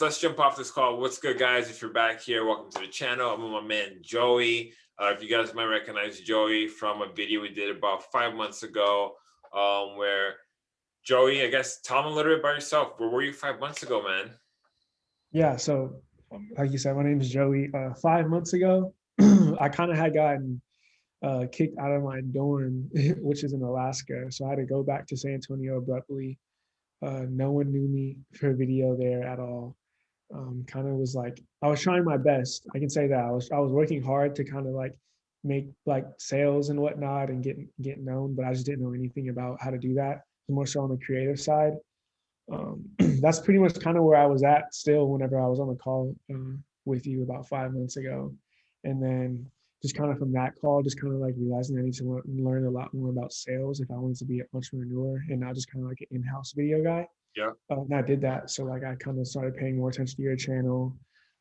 let's jump off this call. What's good, guys? If you're back here, welcome to the channel. I'm with my man Joey. Uh, if you guys might recognize Joey from a video we did about five months ago, um, where Joey, I guess, tell them a little bit about yourself. Where were you five months ago, man? Yeah, so um, like you said, my name is Joey. Uh, five months ago, I kind of had gotten uh, kicked out of my dorm, which is in Alaska. So I had to go back to San Antonio abruptly. Uh, no one knew me for a video there at all um, kind of was like I was trying my best. I can say that I was I was working hard to kind of like make like sales and whatnot and get get known, but I just didn't know anything about how to do that. More so on the creative side. Um, that's pretty much kind of where I was at still whenever I was on the call uh, with you about five months ago, and then just kind of from that call, just kind of like realizing I need to learn a lot more about sales if I wanted to be an entrepreneur and not just kind of like an in-house video guy. Yeah. Uh, and I did that. So like I kind of started paying more attention to your channel,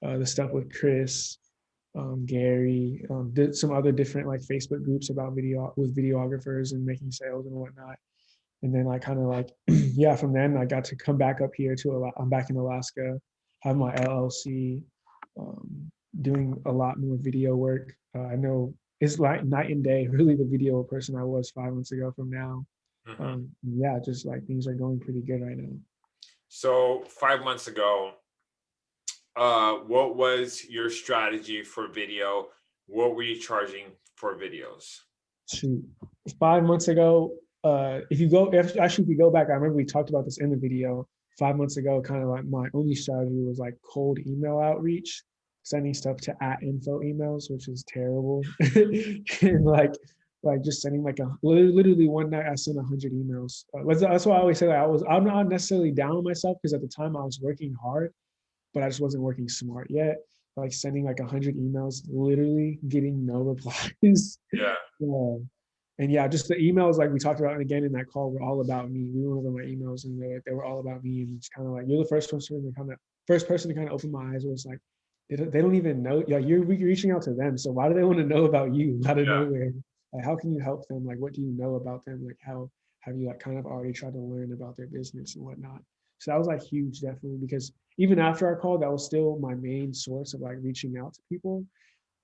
uh, the stuff with Chris, um, Gary, um, did some other different like Facebook groups about video with videographers and making sales and whatnot. And then I kind of like, yeah, from then I got to come back up here to, I'm back in Alaska, have my LLC, um, doing a lot more video work. Uh, I know it's like night and day, really the video person I was five months ago from now. Mm -hmm. um, yeah, just like things are going pretty good right now. So five months ago, uh, what was your strategy for video? What were you charging for videos? Shoot, five months ago, uh, if you go, if, actually, if you go back, I remember we talked about this in the video. Five months ago, kind of like my only strategy was like cold email outreach, sending stuff to at info emails, which is terrible. and like like just sending like a literally one night I sent a hundred emails. Uh, that's why I always say that I was I'm not necessarily down on myself because at the time I was working hard, but I just wasn't working smart yet. Like sending like a hundred emails, literally getting no replies. Yeah. yeah. And yeah, just the emails like we talked about and again in that call were all about me. We went over my emails and they, they were all about me. And it's kind of like you're the first person to kind of first person to kind of open my eyes. Where it's like they don't, they don't even know. Yeah, you're reaching out to them. So why do they want to know about you out of yeah. nowhere? Like how can you help them? Like what do you know about them? Like how have you like kind of already tried to learn about their business and whatnot? So that was like huge definitely because even after our call that was still my main source of like reaching out to people.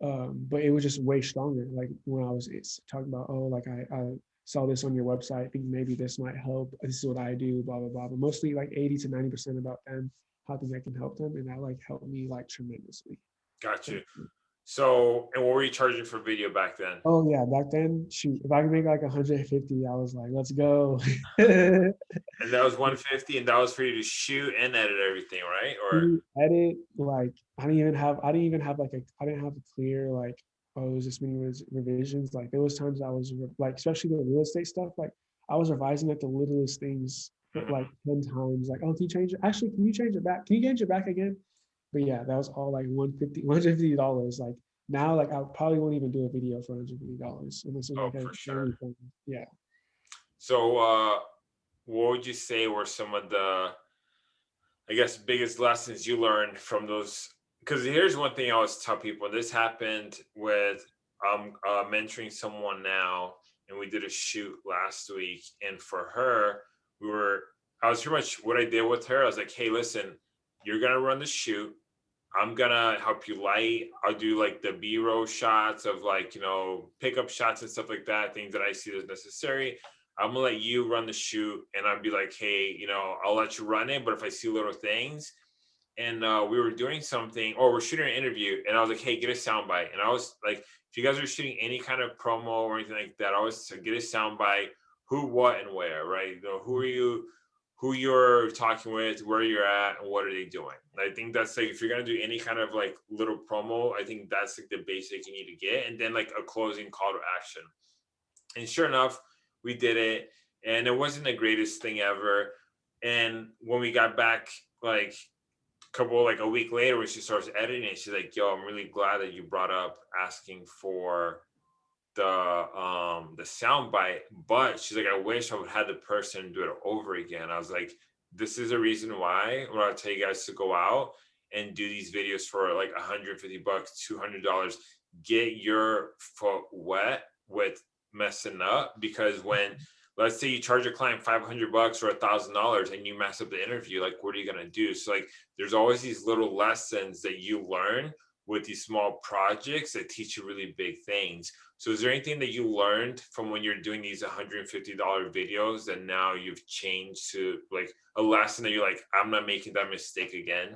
Um, but it was just way stronger like when i was talking about oh like I, I saw this on your website. I think maybe this might help. This is what i do blah blah blah. But mostly like 80 to 90 percent about them how things I can help them and that like helped me like tremendously. Got you so, and what were you charging for video back then? Oh yeah, back then, shoot, if I could make like 150, I was like, let's go. and that was 150, and that was for you to shoot and edit everything, right? Or edit, like I didn't even have, I didn't even have like a, I didn't have a clear like, oh, it was this many revisions. Like there was times I was like, especially the real estate stuff, like I was revising like the littlest things mm -hmm. like 10 times. Like, oh, can you change it? Actually, can you change it back? Can you change it back again? But yeah, that was all like 150 $150. Like now, like I probably won't even do a video for $150 unless it's oh, like for sure. Anything. Yeah. So uh what would you say were some of the I guess biggest lessons you learned from those because here's one thing I always tell people this happened with um uh, mentoring someone now and we did a shoot last week and for her we were I was pretty much what I did with her I was like hey listen you're gonna run the shoot I'm gonna help you light. I'll do like the B-roll shots of like, you know, pickup shots and stuff like that, things that I see as necessary. I'm gonna let you run the shoot and I'll be like, hey, you know, I'll let you run it, but if I see little things, and uh, we were doing something or we're shooting an interview and I was like, hey, get a soundbite. And I was like, if you guys are shooting any kind of promo or anything like that, I always get a soundbite, who, what, and where, right? You know, who are you, who you're talking with, where you're at, and what are they doing. I think that's like if you're gonna do any kind of like little promo, I think that's like the basic you need to get, and then like a closing call to action. And sure enough, we did it, and it wasn't the greatest thing ever. And when we got back, like a couple like a week later, when she starts editing it, she's like, "Yo, I'm really glad that you brought up asking for the um the sound bite but she's like i wish i would have had the person do it over again. I was like this is a reason why when i tell you guys to go out and do these videos for like 150 bucks 200 dollars get your foot wet with messing up because when let's say you charge a client 500 bucks or a thousand dollars and you mess up the interview like what are you going to do? So like there's always these little lessons that you learn with these small projects that teach you really big things so is there anything that you learned from when you're doing these 150 dollar videos that now you've changed to like a lesson that you're like i'm not making that mistake again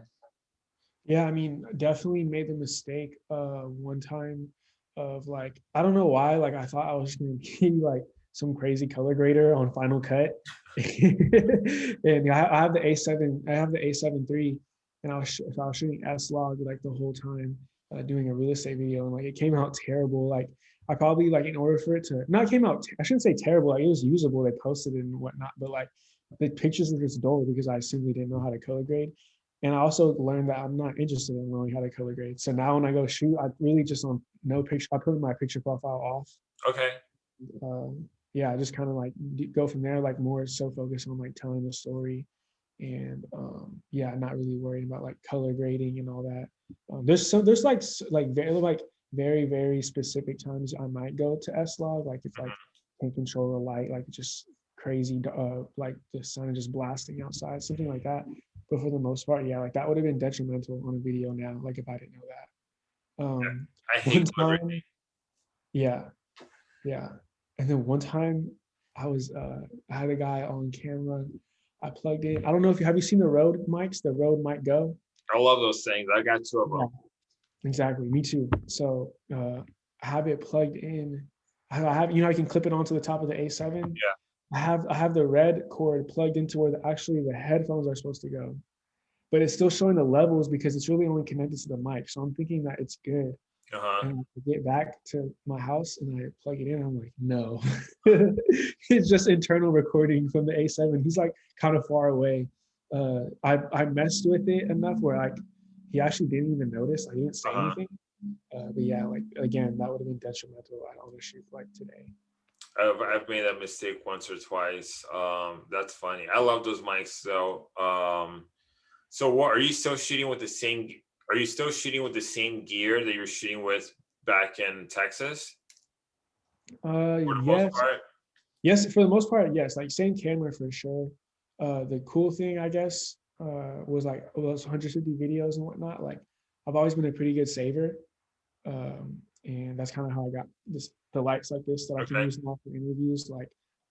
Yeah, I mean, definitely made the mistake uh one time of like, I don't know why, like I thought I was gonna be like some crazy color grader on Final Cut. And I I have the A7, I have the A7 III, and I was I was shooting S-Log like the whole time, uh, doing a real estate video, and like it came out terrible. Like I probably like in order for it to not came out, I shouldn't say terrible, like it was usable, they posted it and whatnot, but like the pictures were just dull because I simply didn't know how to color grade. And I also learned that I'm not interested in learning how to color grade. So now when I go shoot, I really just on no picture, I put my picture profile off. okay Um, yeah, I just kind of like go from there, like more so focused on like telling the story and um yeah, not really worrying about like color grading and all that. Um, there's some there's like like very like very, very specific times I might go to S-Log, like if like can't control the light, like just crazy, uh, like the sun is just blasting outside, something like that. But for the most part, yeah, like that would have been detrimental on a video now, like if I didn't know that. Um, i hate time, yeah, yeah. And then one time I was, uh, I had a guy on camera. I plugged in. I don't know if you have you seen the Rode mics, the Rode mic Go. i love those things i got two of them Yeah, exactly. Me too. So uh, I have it plugged in. I I have, you know, I can clip it onto the top of the A7. Yeah. I have I have the red cord plugged into where the, actually the headphones are supposed to go, but it's still showing the levels because it's really only connected to the mic. So I'm thinking that it's good. Uh-huh And I get back to my house and I plug it in. I'm like, no, it's just internal recording from the A7. He's like kind of far away. Uh, I I messed with it enough where like he actually didn't even notice. I didn't say Uh-huh. anything. Uh, but yeah, like again, that would have been detrimental on a shoot like today. I've, I've made that mistake once or twice um that's funny i love those mics though um so what are you still shooting with the same are you still shooting with the same gear that you're shooting with back in texas Uh, for yes, yes, for the most part, yes. Like same camera for sure. Uh, the cool thing, I guess, uh, was like those 150 videos and whatnot. Like I've always been a pretty good saver, um, and that's kind of how I got this the lights like this that I can Okay. use now for interviews. Like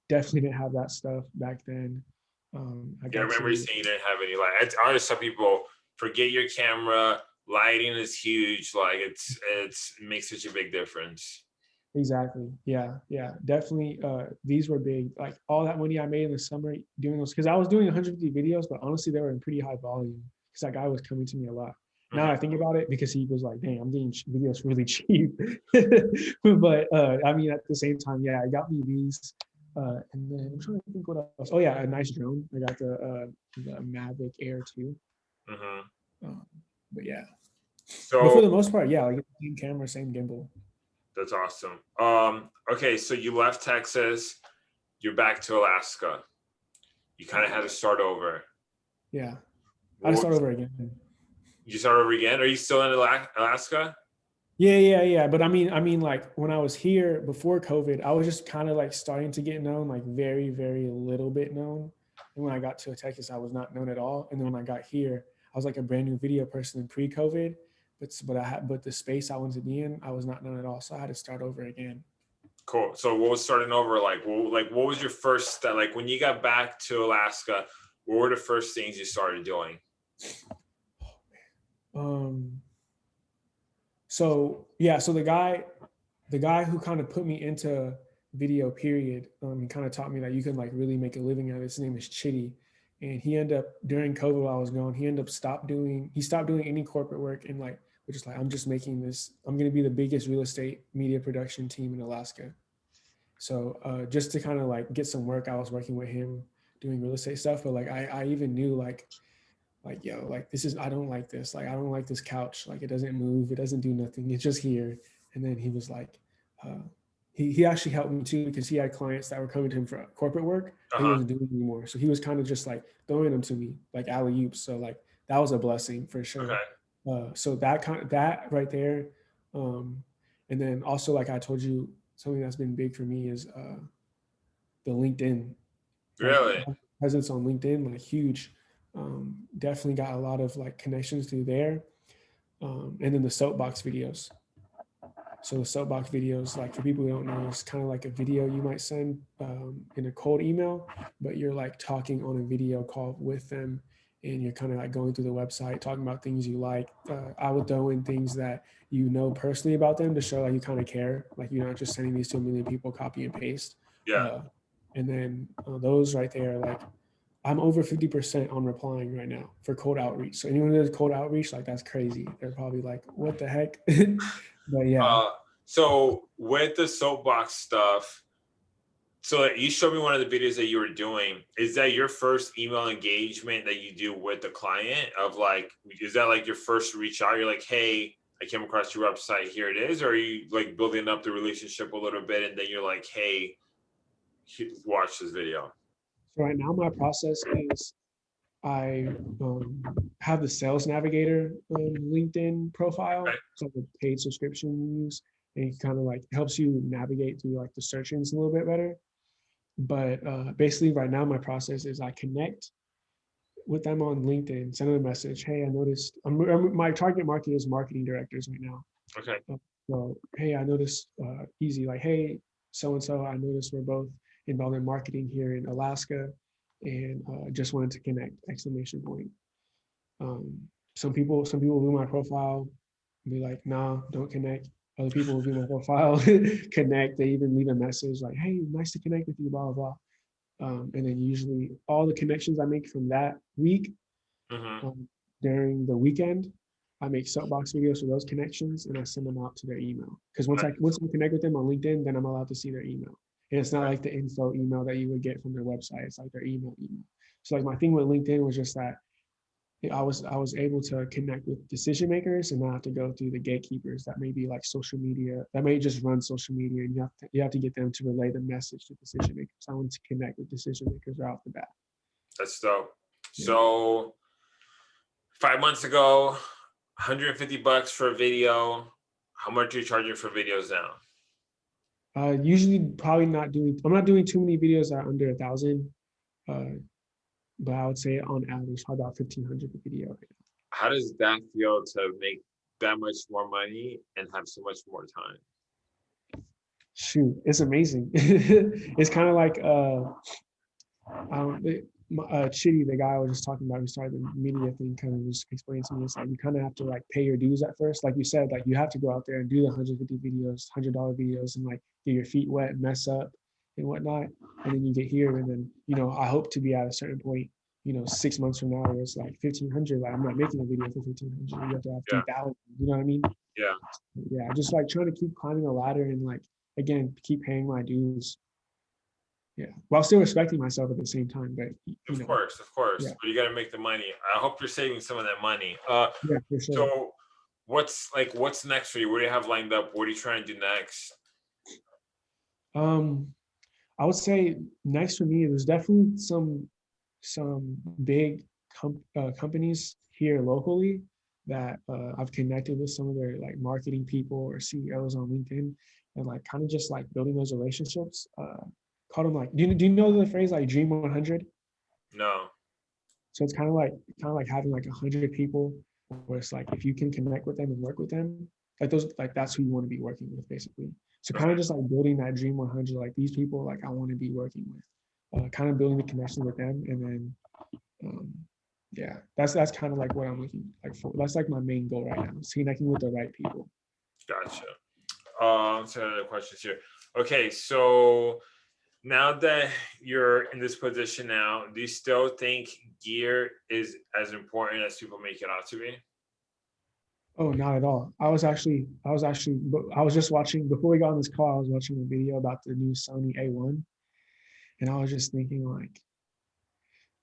definitely didn't have that stuff back then. Um, I Yeah, I remember you saying you didn't have any light. I I always tell people, forget your camera. Lighting is huge. Like it's it's it makes such a big difference. Exactly. Yeah. Yeah. Definitely. Uh, these were big. Like all that money I made in the summer doing those, because I was doing 150 videos, but honestly, they were in pretty high volume because that guy was coming to me a lot. Now I think about it, because he was like, "Dang, I'm getting ch- videos really cheap." but uh, I mean, at the same time, yeah, I got me these, uh, and then I'm trying to think what else. Oh yeah, a nice drone. I got the uh, the Mavic Air 2. Mhm. Um, but yeah, but for the most part, yeah, like same camera, same gimbal. that's awesome. Um, okay, so you left Texas, you're back to Alaska. You kind of had to start over. Yeah, I just What- start over again. You start over again. Are you still in Alaska? Yeah, yeah, yeah. But I mean, I mean, like when I was here before COVID, I was just kind of like starting to get known, like very, very little bit known. And when I got to Texas, I was not known at all. And then when I got here, I was like a brand new video person in pre-COVID. But but I had but the space I wanted to be in, I was not known at all. So I had to start over again. Cool. So what was starting over like? What, like what was your first step? Like when you got back to Alaska, what were the first things you started doing? Um. So yeah, so the guy, the guy who kind of put me into video, period, um, he kind of taught me that you can like really make a living out of it. His name is Chitty, and he ended up during COVID while I was gone, he ended up stopped doing, he stopped doing any corporate work and like, which is like, I'm just making this, I'm gonna be the biggest real estate media production team in Alaska. So uh, just to kind of like get some work, I was working with him doing real estate stuff, but like I, I even knew like like yo like this is i don't like this like i don't like this couch like it doesn't move it doesn't do nothing it's just here and then he was like uh he, he actually helped me too because he had clients that were coming to him for corporate work he Uh-huh. wasn't doing anymore so he was kind of just like throwing them to me like alley oops so like that was a blessing for sure Okay. uh, so that kind of that right there um and then also like i told you something that's been big for me is uh the LinkedIn. like, Really? Presence on LinkedIn, like huge. Um, definitely got a lot of like connections through there. Um, and then the soapbox videos. So the soapbox videos, like for people who don't know, it's kind of like a video you might send um, in a cold email, but you're like talking on a video call with them and you're kind of like going through the website, talking about things you like. Uh, I would throw in things that you know personally about them to show like you kind of care. Like you're not just sending these to a million people, copy and paste. Yeah. Uh, and then uh, those right there, like I'm over 50% on replying right now for cold outreach. So anyone who does cold outreach, like that's crazy. They're probably like, what the heck? but yeah. Uh, so with the soapbox stuff, so you showed me one of the videos that you were doing. Is that your first email engagement that you do with the client? Of like, is that like your first reach out? You're like, hey, I came across your website. Here it is. Or are you like building up the relationship a little bit, and then you're like, hey, watch this video. Right now my process is I um, have the sales navigator um, LinkedIn profile. Right. It's like a paid subscription you use. And it kind of like helps you navigate through like the search engines a little bit better. But uh, basically right now my process is I connect with them on LinkedIn, send them a message. Hey, I noticed I'm, I'm- my target market is marketing directors right now. Okay. So, hey, I noticed uh, easy, like, hey, so and so, I noticed we're both involved in marketing here in Alaska and uh, just wanted to connect, exclamation point. Um, some people, some people view my profile, be like, nah, don't connect. Other people view my profile, connect. They even leave a message like, hey, nice to connect with you, blah, blah, blah. Um, and then usually all the connections I make from that week hmm um, during the weekend. I make soapbox videos for those connections and I send them out to their email. Because once I once I connect with them on LinkedIn, then I'm allowed to see their email. And it's not like the info email that you would get from their website. It's like their email email. So like my thing with LinkedIn was just that I was I was able to connect with decision makers and not have to go through the gatekeepers that may be like social media that may just run social media and you have to you have to get them to relay the message to decision makers. I want to connect with decision makers right off the bat. That's dope. Yeah. So five months ago, 150 bucks for a video. How much are you charging for videos now? Uh, usually probably not doing, I'm not doing too many videos that are under a thousand. Uh, but I would say on average, probably about fifteen hundred a video. right now. How does that feel to make that much more money and have so much more time? Shoot, it's amazing. it's kind of like uh, um, it- my- uh, Chitty, the guy I was just talking about, who started the media thing, kind of just explained to me. It's like you kind of have to like pay your dues at first, like you said, like you have to go out there and do the 150 videos, hundred dollar videos, and like get your feet wet, mess up, and whatnot, and then you get here, and then you know I hope to be at a certain point, you know, six months from now, where it's like 1500. Like I'm not making a video for 1500. You have to have Yeah. 3000. You know what I mean? Yeah. Yeah, just like trying to keep climbing a ladder and like again keep paying my dues. Yeah, while still respecting myself at the same time, but Of know, course, of course. Yeah. But you got to make the money. I hope you're saving some of that money. Uh, yeah, for sure. so what's like what's next for you? What do you have lined up? What are you trying to do next? Um, I would say next for me, there's definitely some some big com- uh, companies here locally that uh, I've connected with some of their like marketing people or CEOs on LinkedIn, and like kind of just like building those relationships. Uh, call them like, do you do you know the phrase like Dream 100? No. So it's kind of like kind of like having like a hundred people where it's like if you can connect with them and work with them, like those like that's who you want to be working with basically. So kind of just like building that dream 100, like these people like I want to be working with, uh, kind of building the connection with them, and then um, yeah, that's that's kind of like what I'm looking like for. That's like my main goal right now, is connecting with the right people. Gotcha. Um, so other questions here. Okay, so now that you're in this position now, do you still think gear is as important as people make it out to be? Oh, not at all. I was actually, I was actually, I was just watching before we got on this call. I was watching a video about the new Sony A1, and I was just thinking like,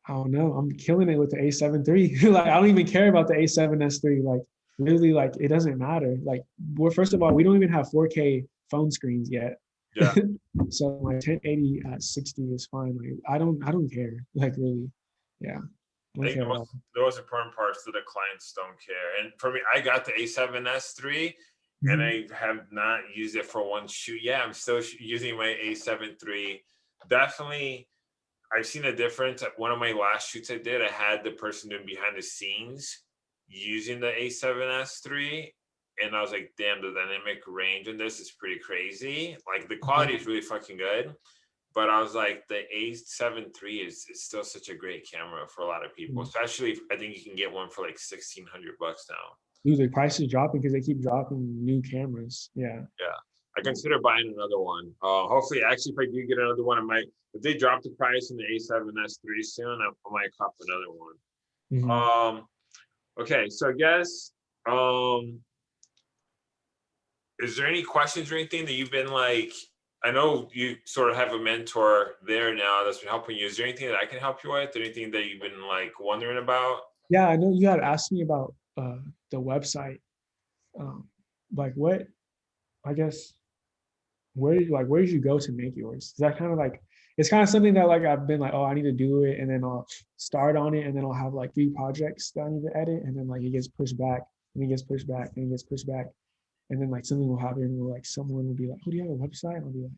I don't know, I'm killing it with the A7 III. like, I don't even care about the A7S III. Like, really, like it doesn't matter. Like, we're first of all, we don't even have 4K phone screens yet. Yeah. so my 1080 at uh, 60 is fine. Like, I don't, I don't care. Like, really, yeah. I I don't think care the at all. most, the most important parts that the clients don't care. And for me, I got the A7S3 and Mhm. I have not used it for one shoot. Yeah, I'm still using my A7 III definitely, I've seen a difference. One of my last shoots I did, I had the person doing behind the scenes using the A7S III. And I was like, damn, the dynamic range in this is pretty crazy. Like the quality is really fucking good. But I was like, the A7 III is, is still such a great camera for a lot of people, Mm. especially if I think you can get one for like 1600 bucks now. Dude, the price is dropping because they keep dropping new cameras. Yeah. Yeah. I consider buying another one. Uh, hopefully, actually, if I do get another one, I might. If they drop the price in the A7S III soon, I, I might cop another one. Mhm. Um, okay, so I guess, um, is there any questions or anything that you've been like? I know you sort of have a mentor there now that's been helping you. Is there anything that I can help you with? Anything that you've been like wondering about? Yeah, I know you had asked me about uh, the website. Um, like what, I guess, where did like where did you go to make yours? Is that kind of like it's kind of something that like I've been like, oh, I need to do it, and then I'll start on it, and then I'll have like three projects that I need to edit, and then like it gets pushed back, and it gets pushed back, and it gets pushed back, and then like something will happen where like someone will be like, oh, do you have a website? And I'll be like,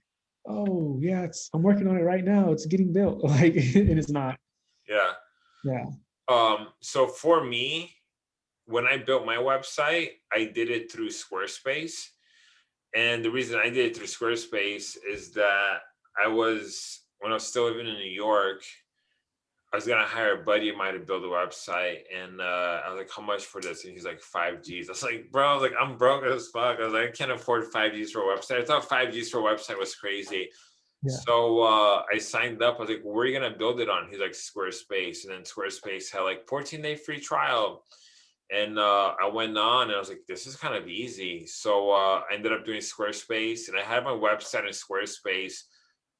oh yeah, it's I'm working on it right now. It's getting built, like, and it's not. Yeah. Yeah. Um, so for me, when I built my website, I did it through Squarespace. And the reason I did it through Squarespace is that I was, when I was still living in New York, I was gonna hire a buddy of mine to build a website. And uh, I was like, how much for this? And he's like, five G's. I was like, bro, I was like, I'm broke as fuck. I was like, I can't afford five G's for a website. I thought five G's for a website was crazy. Yeah. So uh, I signed up. I was like, where are you gonna build it on? He's like, Squarespace. And then Squarespace had like 14 day free trial. And uh, I went on and I was like, this is kind of easy. So uh, I ended up doing Squarespace and I had my website in Squarespace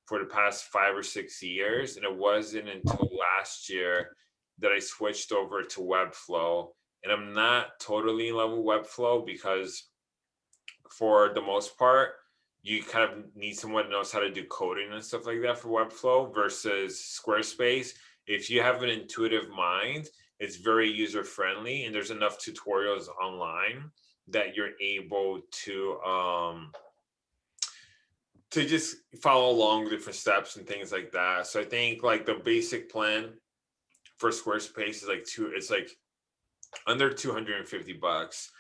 for the past five or six years. And it wasn't until last year that I switched over to Webflow. And I'm not totally in love with Webflow because for the most part, you kind of need someone that knows how to do coding and stuff like that for Webflow versus Squarespace. If you have an intuitive mind, it's very user friendly and there's enough tutorials online that you're able to um to just follow along different steps and things like that. So I think like the basic plan for Squarespace is like two, it's like under 250 bucks.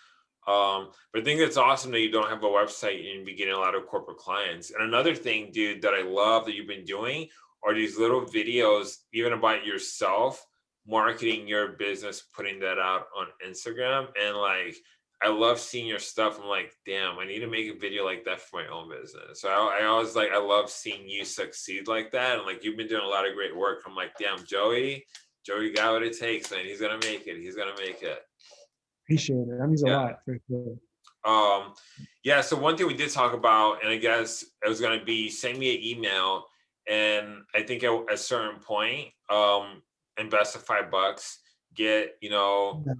Um, but I think it's awesome that you don't have a website and be getting a lot of corporate clients. And another thing, dude, that I love that you've been doing are these little videos, even about yourself, marketing your business, putting that out on Instagram. And like, I love seeing your stuff. I'm like, damn, I need to make a video like that for my own business. So I, I always like, I love seeing you succeed like that. And like, you've been doing a lot of great work. I'm like, damn, Joey, Joey got what it takes, man. He's gonna make it. He's gonna make it. Appreciate it. That means a lot for sure. Um, yeah, so one thing we did talk about, and I guess it was gonna be send me an email, and I think at a certain point, um, invest the five bucks, get, you know, Yeah.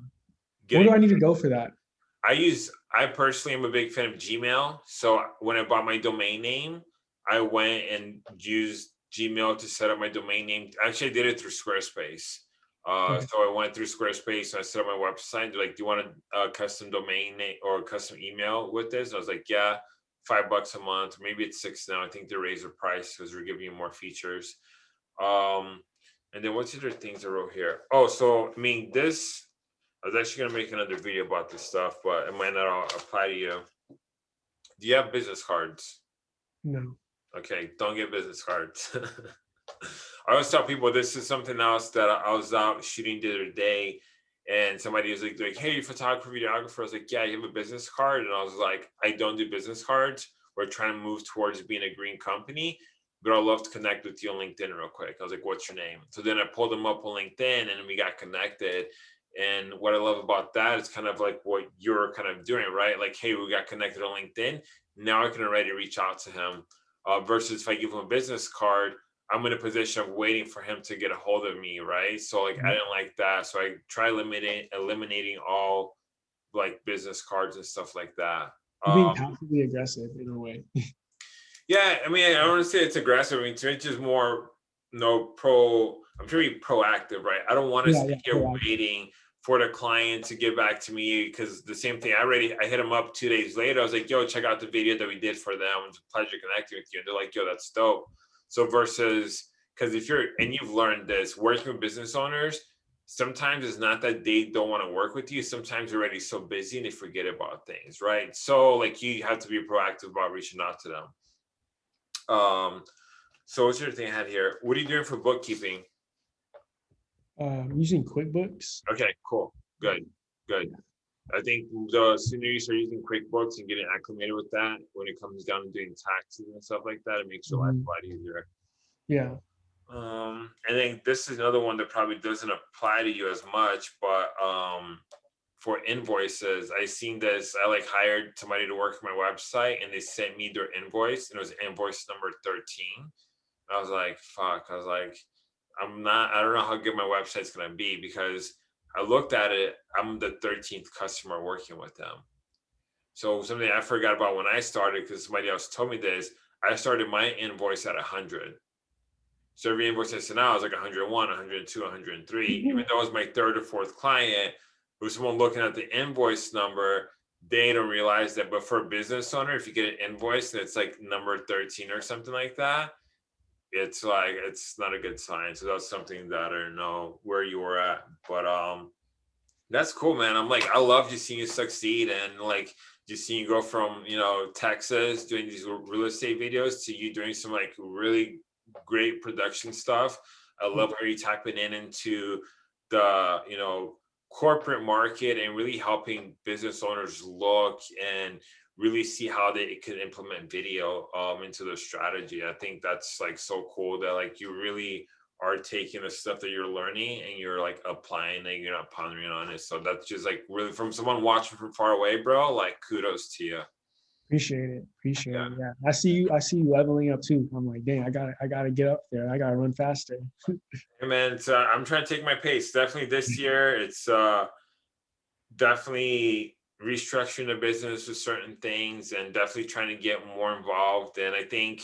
get Where do I need to go for that? I use, I personally am a big fan of Gmail. So when I bought my domain name, I went and used Gmail to set up my domain name. Actually, I did it through Squarespace. Uh, Okay. so I went through Squarespace and I set up my website. They're like, do you want a, a custom domain name or a custom email with this? And I was like, yeah, five bucks a month. Maybe it's six now. I think they raised the price because we're giving you more features. Um, and then what's the other things I wrote here? Oh, so I mean, this I was actually gonna make another video about this stuff, but it might not all apply to you. Do you have business cards? No. Okay, don't get business cards. I always tell people this is something else that I was out shooting the other day, and somebody was like, like, "Hey, photographer, videographer." I was like, "Yeah, you have a business card," and I was like, "I don't do business cards. We're trying to move towards being a green company." But I'd love to connect with you on LinkedIn real quick. I was like, what's your name? So then I pulled them up on LinkedIn and we got connected. And what I love about that is kind of like what you're kind of doing, right? Like, hey, we got connected on LinkedIn. Now I can already reach out to him. Uh, versus if I give him a business card, I'm in a position of waiting for him to get a hold of me, right? So like I didn't like that. So I try limiting eliminating all like business cards and stuff like that. Being Um, passively aggressive in a way. yeah, I mean, I don't want to say it's aggressive. I mean, to me, it's just more, no pro. I'm sure you're proactive, right? I don't want to Yeah, sit yeah, here proactive. waiting for the client to get back to me because the same thing. I already, I hit them up two days later. I was like, "Yo, check out the video that we did for them. It's a pleasure connecting with you." And they're like, "Yo, that's dope." So versus, because if you're, and you've learned this, working with business owners, sometimes it's not that they don't want to work with you. Sometimes they're already so busy and they forget about things, right? So like you have to be proactive about reaching out to them. Um, so what's your thing I had here? What are you doing for bookkeeping? I'm using QuickBooks. Okay, cool, good, good. I think the sooner you start using QuickBooks and getting acclimated with that, when it comes down to doing taxes and stuff like that, it makes your life Mhm. a lot easier. Yeah. Um, I think this is another one that probably doesn't apply to you as much, but um, for invoices, I seen this. I like hired somebody to work my website, and they sent me their invoice, and it was invoice number thirteen. I was like, "Fuck!" I was like, "I'm not. I don't know how good my website's gonna be because I looked at it. I'm the thirteenth customer working with them. So something I forgot about when I started because somebody else told me this. I started my invoice at hundred. So every invoice I sent out was like 101, 102, 103. Mm-hmm. Even though it was my third or fourth client, it was someone looking at the invoice number. They don't realize that, but for a business owner, if you get an invoice and it's like number 13 or something like that, it's like it's not a good sign. So that's something that I don't know where you were at. But um that's cool, man. I'm like, I love just seeing you succeed and like just seeing you go from you know Texas doing these real estate videos to you doing some like really great production stuff. I love how you're tapping in into the you know corporate market and really helping business owners look and really see how they can implement video um, into their strategy. I think that's like so cool that like you really are taking the stuff that you're learning and you're like applying it, you're not pondering on it. So that's just like really from someone watching from far away, bro, like kudos to you. Appreciate it. Appreciate Yeah. it. Yeah. I see you. I see you leveling up too. I'm like, dang, I gotta, I gotta get up there. I gotta run faster. Hey man, so I'm trying to take my pace. Definitely this year, it's uh definitely restructuring the business with certain things and definitely trying to get more involved. And I think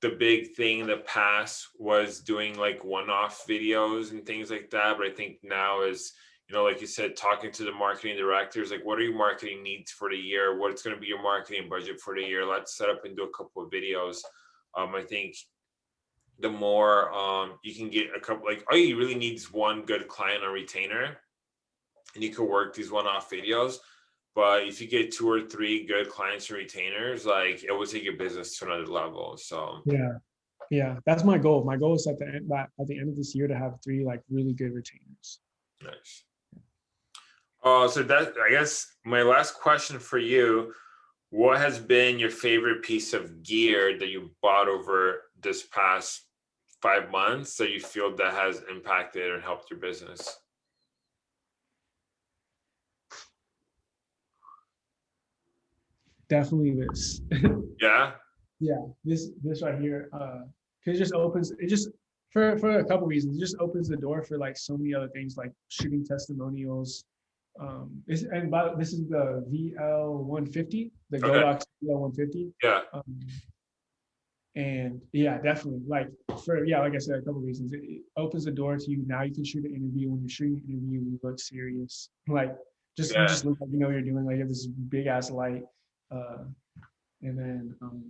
the big thing in the past was doing like one-off videos and things like that. But I think now is, you know, like you said, talking to the marketing directors, like what are your marketing needs for the year? What's going to be your marketing budget for the year? Let's set up and do a couple of videos. Um, I think the more um you can get a couple like all you really need is one good client or retainer and you can work these one-off videos but if you get two or three good clients and retainers like it will take your business to another level so Yeah. Yeah. That's my goal. My goal is at the end, at the end of this year to have three like really good retainers. nice uh so that i guess my last question for you what has been your favorite piece of gear that you bought over this past five months that you feel that has impacted and helped your business Definitely this. yeah yeah. This, this right here. Uh, 'cause it just opens, it just, for, for a couple reasons, it just opens the door for like so many other things like shooting testimonials. Um, this, and by, this is the VL one fifty, the Okay. Godox VL one fifty. yeah Um, and yeah, definitely. Like for yeah, like I said, a couple reasons. It, it opens the door to you. Now you can shoot an interview. When you're shooting an interview, you look serious. Like just Yeah. just look like you know what you're doing. Like you have this big ass light. Uh, and then um,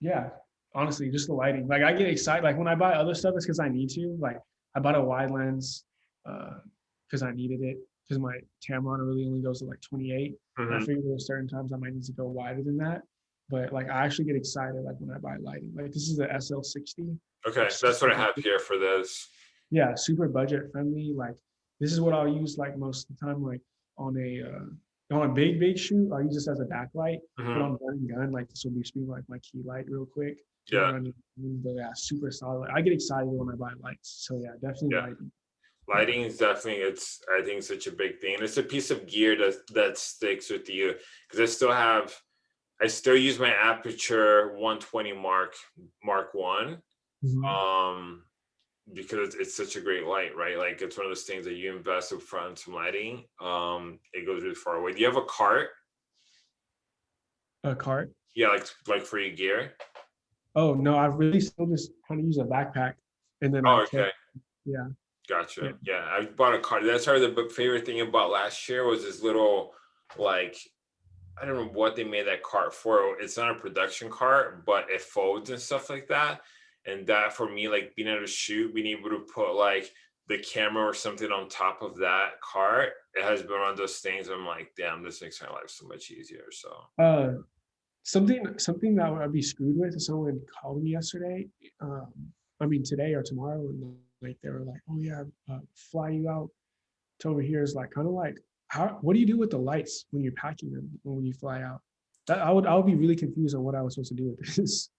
yeah, honestly, just the lighting. Like I get excited. Like when I buy other stuff, it's because I need to. Like I bought a wide lens because I needed it. Because my Tamron really only goes to like 28. And I figured there were certain times I might need to go wider than that. But like I actually get excited like when I buy lighting. Like this is the SL60. Okay, so that's what I have here for this. Yeah, super budget friendly. Like this is what I'll use like most of the time, like on a uh, on a big big shoot. I'll use this as a backlight. But Mhm. on and gun, like this will be being like my key light real quick. Yeah. But yeah, super solid. I get excited when I buy lights. So yeah, definitely Yeah. lighting. Lighting is definitely it's I think such a big thing. And it's a piece of gear that that sticks with you because I still have I still use my Aputure 120 mark mark one Mhm. um because it's, such a great light right like it's one of those things that you invest up front in some lighting um it goes really far away do you have a cart A cart. yeah like like for your gear Oh no, I really still just kind of use a backpack. And then oh I okay carry- yeah. Gotcha. Yeah, I bought a cart. That's probably the favorite thing about last year was this little like I don't know what they made that cart for. It's not a production cart, but it folds and stuff like that. And that for me, like being able to shoot, being able to put like the camera or something on top of that cart, it has been one of those things. I'm like, damn, this makes my life so much easier. So Uh, something something that I'd be screwed with someone called me yesterday. Um, I mean today or tomorrow, and like they were like, "Oh yeah, uh, fly you out to over here is like kind of like, how? What do you do with the lights when you're packing them when you fly out? That I would I would be really confused on what I was supposed to do with this.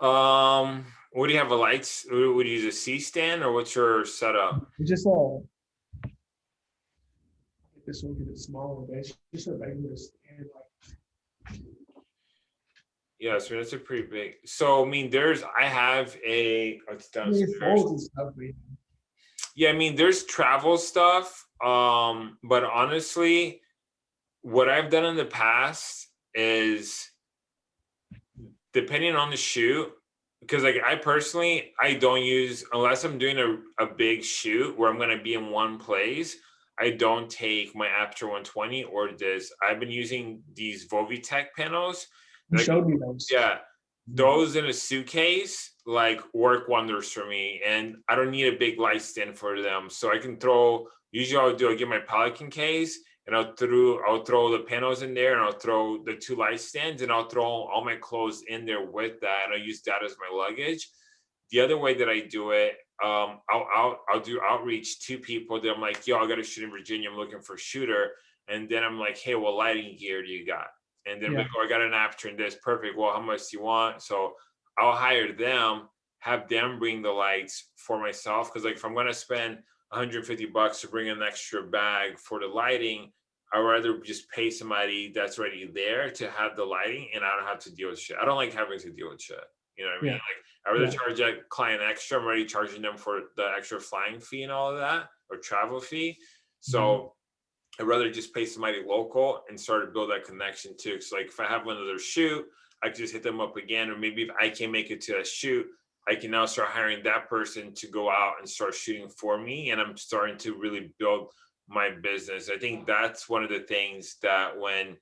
Um what do you have a lights? Would you use a C stand or what's your setup? It's just uh, this one get it smaller, but it's just a regular stand. Like, Yeah, so that's a pretty big. So I mean, there's I have a it's I mean, it downstairs. stuff, Yeah, I mean, there's travel stuff. Um, but honestly, what I've done in the past is depending on the shoot, because like I personally, I don't use unless I'm doing a, a big shoot where I'm gonna be in one place. I don't take my Aputure 120 or this. I've been using these Vovitech panels. You Like, showed me those. Yeah, mm-hmm. those in a suitcase like work wonders for me and i don't need a big light stand for them so i can throw usually i'll do i get my pelican case and i'll throw i'll throw the panels in there and i'll throw the two light stands and i'll throw all my clothes in there with that and i'll use that as my luggage the other way that i do it um i'll i'll, I'll do outreach to people that i'm like yo i got to shoot in virginia i'm looking for a shooter and then i'm like hey what lighting gear do you got and then Yeah. like, oh, I got an Aputure and this perfect. Well, how much do you want? So I'll hire them, have them bring the lights for myself. Cause like if I'm gonna spend 150 bucks to bring an extra bag for the lighting, I'd rather just pay somebody that's already there to have the lighting and I don't have to deal with shit. I don't like having to deal with shit. You know what I mean? Yeah. Like I rather Yeah. charge that client extra. I'm already charging them for the extra flying fee and all of that or travel fee. So mm-hmm. I'd rather just pay somebody local and start to build that connection too. Cause like if I have another shoot, I can just hit them up again. Or maybe if I can't make it to a shoot, I can now start hiring that person to go out and start shooting for me. And I'm starting to really build my business. I think that's one of the things that when,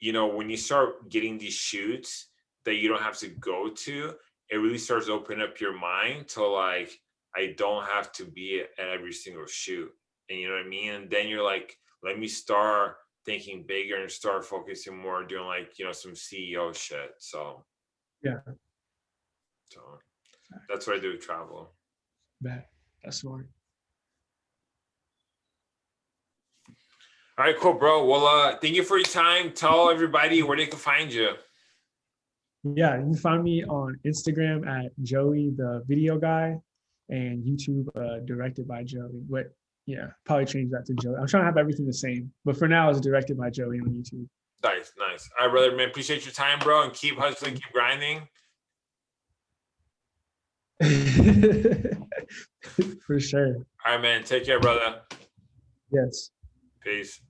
you know, when you start getting these shoots that you don't have to go to, it really starts to open up your mind to like, I don't have to be at every single shoot. And you know what I mean? And then you're like, let me start thinking bigger and start focusing more doing like, you know, some CEO shit. So. Yeah. So that's what I do with travel. Bet. That's smart. All right, cool, bro. Well, uh, thank you for your time. Tell everybody where they can find you. Yeah, you can find me on Instagram at Joey the video guy and YouTube uh, directed by Joey. What yeah, probably change that to Joey. I'm trying to have everything the same, but for now it's directed by Joey on YouTube. Nice, nice. All right, brother, man. Appreciate your time, bro, and keep hustling, keep grinding. for sure. All right, man. Take care, brother. Yes. Peace.